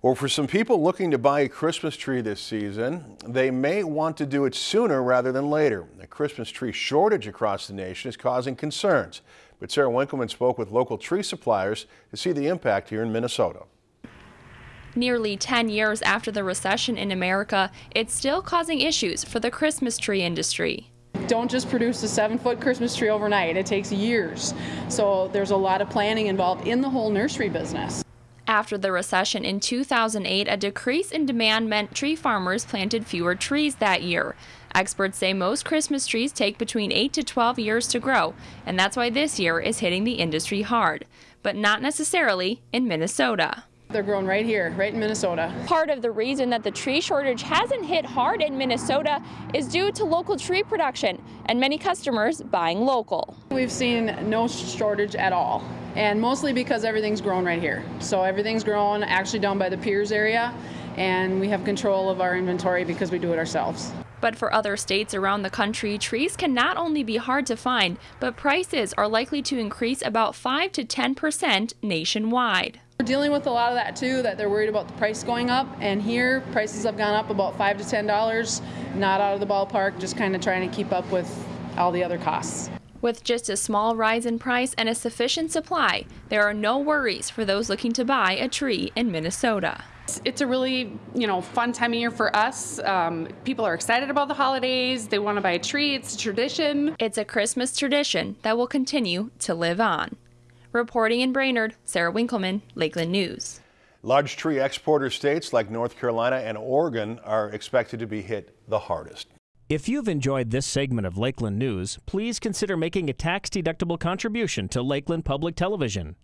Well, for some people looking to buy a Christmas tree this season, they may want to do it sooner rather than later. The Christmas tree shortage across the nation is causing concerns. But Sarah Winkleman spoke with local tree suppliers to see the impact here in Minnesota. Nearly 10 years after the recession in America, it's still causing issues for the Christmas tree industry don't just produce a seven foot Christmas tree overnight. It takes years. So there's a lot of planning involved in the whole nursery business. After the recession in 2008, a decrease in demand meant tree farmers planted fewer trees that year. Experts say most Christmas trees take between 8 to 12 years to grow, and that's why this year is hitting the industry hard, but not necessarily in Minnesota. They're grown right here, right in Minnesota. Part of the reason that the tree shortage hasn't hit hard in Minnesota is due to local tree production and many customers buying local. We've seen no shortage at all, and mostly because everything's grown right here. So everything's grown actually down by the Pierz area, and we have control of our inventory because we do it ourselves. But for other states around the country, trees can not only be hard to find, but prices are likely to increase about 5 to 10 percent nationwide. We're dealing with a lot of that too, that they're worried about the price going up. And here, prices have gone up about five to ten dollars. Not out of the ballpark, just kind of trying to keep up with all the other costs. With just a small rise in price and a sufficient supply, there are no worries for those looking to buy a tree in Minnesota. It's a really, you know, fun time of year for us. Um, people are excited about the holidays. They want to buy a tree. It's a tradition. It's a Christmas tradition that will continue to live on. Reporting in Brainerd, Sarah Winkleman, Lakeland News. Large tree exporter states like North Carolina and Oregon are expected to be hit the hardest. If you've enjoyed this segment of Lakeland News, please consider making a tax-deductible contribution to Lakeland Public Television.